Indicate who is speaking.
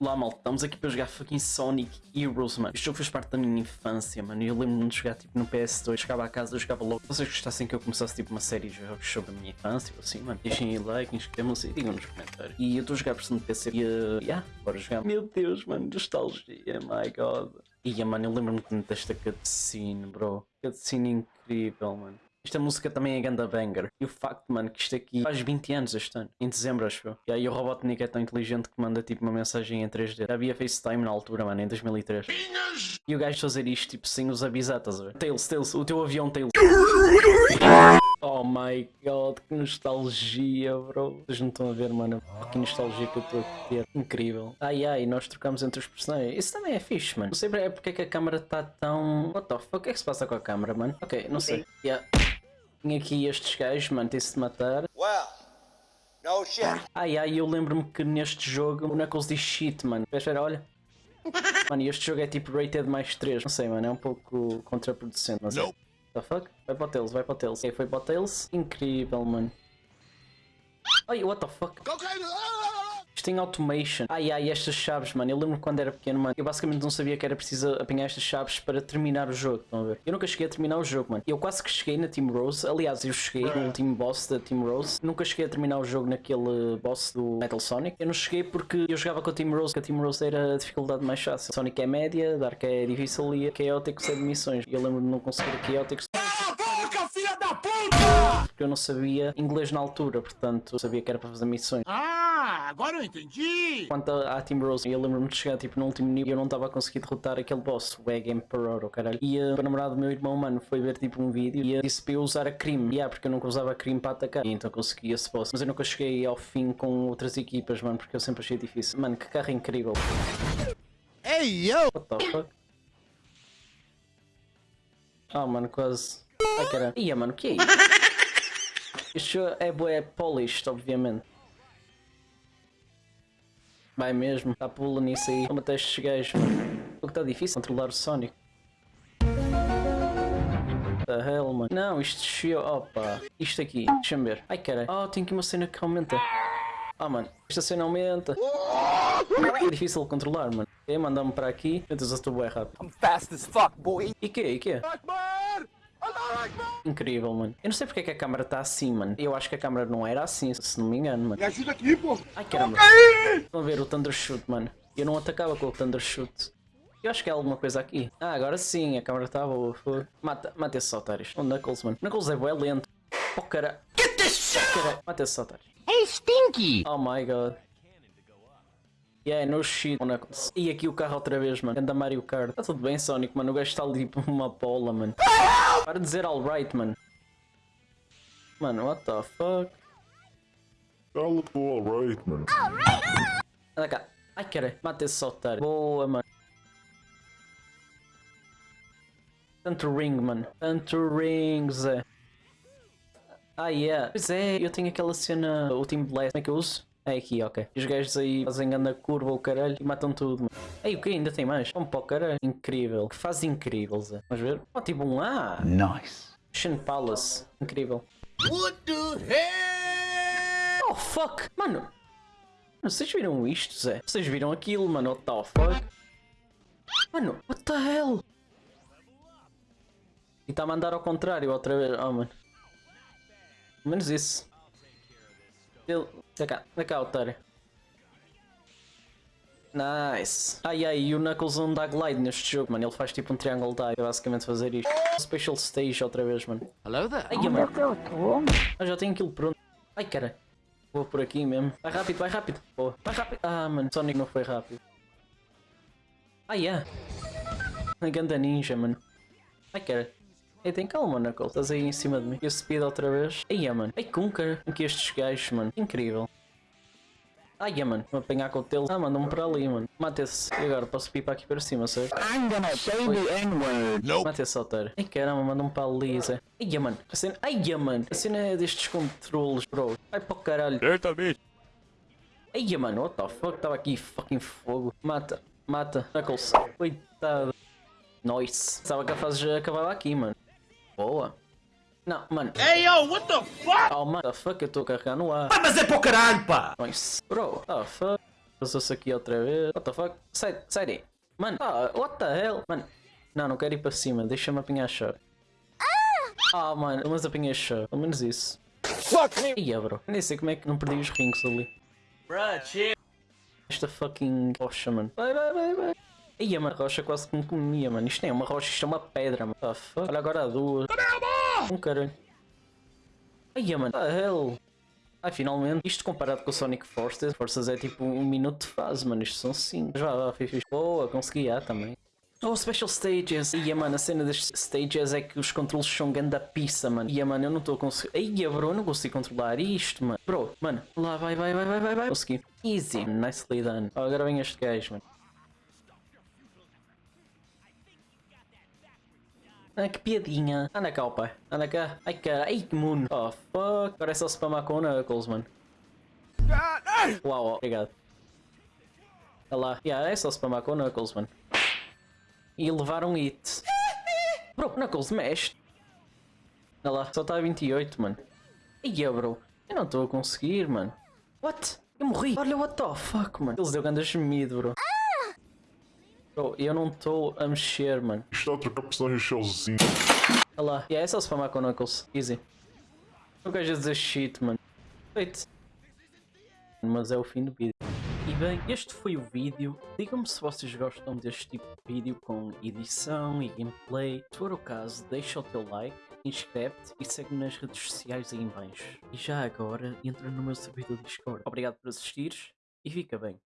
Speaker 1: Lá, malta, estamos aqui para jogar fucking Sonic Heroes, mano. Este jogo fez parte da minha infância, mano. Eu lembro-me de jogar tipo no PS2, chegava a casa, eu jogava logo. Se vocês gostassem que eu começasse tipo uma série de jogos sobre a minha infância, ou assim, mano, deixem aí like, inscrevam-se e digam nos comentários. E eu estou a jogar por cima do PC e, uh, yeah, bora jogar. Meu Deus, mano, nostalgia, my god. Ia, mano, eu lembro-me desta cutscene, bro. Cutscene incrível, mano. Esta música também é ganda banger. E o facto, mano, que isto aqui faz 20 anos este ano. Em dezembro, acho eu. E aí o Robotnik é tão inteligente que manda tipo uma mensagem em 3D. Já havia FaceTime na altura, mano, em 2003. E o gajo fazer isto, tipo, sem os avisar, estás a ver? Tails, Tails, o teu avião Tails. Oh my god, que nostalgia, bro. Vocês não estão a ver, mano, que nostalgia que eu estou a ter. Incrível. Ai ai, nós trocamos entre os personagens. Isso também é fixe, mano. Não sei é porque é que a câmera está tão. What the fuck? O que é que se passa com a câmera, mano? Ok, não sei. Yeah. Tinha aqui estes gajos, mano, tem-se de matar.
Speaker 2: Well, no shit.
Speaker 1: Ai ai, eu lembro-me que neste jogo o Knuckles diz shit, mano. Espera, espera, olha. Mano, este jogo é tipo rated mais 3. Não sei, mano, é um pouco contraproducente, não sei. What the fuck? Vai para o Tails, vai para o Tails. Ok, foi para o Tails. Incrível, mano. Ai, what the fuck? Isto tem automation. Ai ai, estas chaves, mano. Eu lembro quando era pequeno, mano. Eu basicamente não sabia que era preciso apanhar estas chaves para terminar o jogo. Estão a ver? Eu nunca cheguei a terminar o jogo, mano. Eu quase que cheguei na Team Rose. Aliás, eu cheguei no último boss da Team Rose. Nunca cheguei a terminar o jogo naquele boss do Metal Sonic. Eu não cheguei porque eu jogava com a Team Rose, que a Team Rose era a dificuldade mais fácil. Sonic é média, Dark é difícil e a Chaotic é de missões. Eu lembro de não conseguir a Chaotic porque eu não sabia inglês na altura, portanto sabia que era para fazer missões.
Speaker 3: Ah, agora eu entendi!
Speaker 1: Quanto à Team Rose, eu lembro-me de chegar tipo no último nível e eu não estava a conseguir derrotar aquele boss, o Egg Emperor, o caralho. E uh, o namorado do meu irmão, mano, foi ver tipo um vídeo e uh, disse para eu usar a cream. Yeah, porque eu nunca usava a cream para atacar. E então consegui esse boss. Mas eu nunca cheguei ao fim com outras equipas, mano, porque eu sempre achei difícil. Mano, que carro incrível.
Speaker 3: Hey, yo!
Speaker 1: What the fuck? Ah, oh, mano, quase. Ai, caralho. Ia, mano, o que é isso? Isto é bué polished, obviamente. Vai mesmo, está pula nisso aí. Como até estes gajos. O que está difícil controlar o Sonic. The hell, mano. Não, isto desceu. Opa. Isto aqui, deixa-me ver. Ai, cara. Oh, tem aqui uma cena que aumenta. Ah, oh, mano. Esta cena aumenta. É difícil de controlar, mano. Ok, mandar-me para aqui. Meu Deus, eu estou bué rápido.
Speaker 2: I'm fast as fuck, boy.
Speaker 1: E que? E que? Incrível, mano. Eu não sei porque é que a câmera está assim, mano. Eu acho que a câmera não era assim, se não me engano, mano.
Speaker 3: Me ajuda aqui, pô!
Speaker 1: Ai, caramba. Estão a ver o Thundershoot, mano. Eu não atacava com o Thundershoot. Eu acho que é alguma coisa aqui. Ah, agora sim, a câmera está boa. Mata, mata esses otários. O Knuckles, mano. Knuckles é bué lento. Oh, cara. Get this shit! Cara. Mata esses otários.
Speaker 3: Hey, Stinky!
Speaker 1: Oh my god. Yeah, no shit, Knuckles. E aqui o carro outra vez, mano. Anda Mario Kart. Tá tudo bem, Sonic, mano. O gajo está ali tipo uma bola, mano. Para de dizer alright, mano. Mano, what the fuck?
Speaker 4: Fala do alright, mano.
Speaker 1: Anda cá. Ai, cara. Mata esse otário. Boa, mano. Tanto ring, mano. Tanto ring, Zé. Ah, yeah. Pois é, eu tenho aquela cena, o Team Blast. Como é que eu uso? É aqui, ok. Os gajos aí fazem anda curva o caralho e matam tudo, mano. Ei, o que? Ainda tem mais? Vamos para o caralho. Incrível. Que faz incrível, Zé. Vamos ver? Oh, tipo um A.
Speaker 3: Nice.
Speaker 1: Shin Palace. Incrível.
Speaker 3: What the hell?
Speaker 1: Oh, fuck. Mano. Vocês viram isto, Zé? Vocês viram aquilo, mano? What the fuck? Mano, what the hell? E está a mandar ao contrário outra vez. Oh, mano. Pelo menos isso. Ele... Vem cá, vem cá, otário. Nice. Ai ai, e o Knuckles não dá glide neste jogo, mano. Ele faz tipo um triângulo dive, é basicamente fazer isto. Special stage outra vez, mano.
Speaker 3: Hello there.
Speaker 1: Ai, mano. Ah, já tenho aquilo pronto. Ai, cara. Vou por aqui mesmo. Vai rápido, vai rápido. Boa. Vai rápido. Ah, mano. Sonic não foi rápido. Ai, é. A ganda ninja, mano. Ai, cara. Ei, tem calma, Knuckles. Estás aí em cima de mim. E o speed outra vez. Ai, mano. Ai, Kunker. Aqui estes gajos, mano. Incrível. Ai, mano. Vou apanhar com o telo. Ah, mandam-me para ali, mano. Mata esse. E agora posso ir para aqui para cima, certo?
Speaker 3: I'm gonna say the N-word.
Speaker 1: Nope. Mata esse otário. Ai, caramba, mandam-me para ali, Zé. Ai, mano. A cena... Ai, mano. A cena é destes controles, bro. Vai para o caralho.
Speaker 4: Certamente.
Speaker 1: Ai, mano. What the fuck? Estava aqui fucking fogo. Mata. Mata. Knuckles. Coitado. Nice. Pensava que a fase já acabava aqui, mano. Boa. Não, mano.
Speaker 3: Hey, yo, what the fuck?
Speaker 1: Oh, mano, the fuck, eu estou a carregar no ar.
Speaker 3: Ah, mas é para o caralho, pá!
Speaker 1: Nice. Bro, oh, fuck. Passou-se aqui outra vez. What the fuck? Sai, sai daí. Mano, ah, what the hell? Mano, não, não quero ir para cima. Deixa-me apanhar a chave. Ah, mano, mas apanhei a chave. Pelo menos isso.
Speaker 2: Fuck me!
Speaker 1: Ia, bro. Nem sei como é que não perdi os rings ali.
Speaker 2: Bruh, chill.
Speaker 1: Esta fucking rocha, mano. Vai, vai, vai, vai. Mano, a rocha quase que me comia, mano. Isto nem é uma rocha, isto é uma pedra, mano. Fuck. Olha agora duas. Um caralho. Ia, mano. What the hell? Ah, finalmente. Isto comparado com o Sonic Forces. Forces é tipo um minuto de fase, mano. Isto são 5. Já, já, fiz, fiz. Boa, consegui, ah, também. Oh, Special Stages! Ia, mano, a cena destes stages é que os controles são ganda pizza, mano. Ia, mano, eu não estou a conseguir. Ia, bro, eu não consigo controlar isto, mano. Bro, mano, lá vai, vai, vai, vai, vai, vai. Consegui. Easy. Nicely done. Oh, agora vem este gajo, mano. Ah, que piadinha. Anda cá, pai. Anda cá. Ai, cara. Ai, que mundo. Oh, fuck. Agora é só spamar com Knuckles, mano. Uau, obrigado. Olha lá. Yeah, é só spamar com Knuckles, mano. E levar um hit. Bro, Knuckles, mexe. Olha lá. Só está a 28, mano. Ia, bro. Eu não estou a conseguir, mano. What? Eu morri. Olha, what the fuck, mano. Eles deu ganda gemido, bro. Bro, eu não estou a mexer, mano.
Speaker 4: Está a trocar personagem sozinho.
Speaker 1: Olha lá. Yeah, é só spamar com o Knuckles. Easy. Não quero dizer shit, mano. Feito. Mas é o fim do vídeo. E bem, este foi o vídeo. Digam-me se vocês gostam deste tipo de vídeo com edição e gameplay. Se for o caso, deixa o teu like, inscreve-te e segue-me nas redes sociais aí em baixo. E já agora, entra no meu servidor Discord. Obrigado por assistires e fica bem.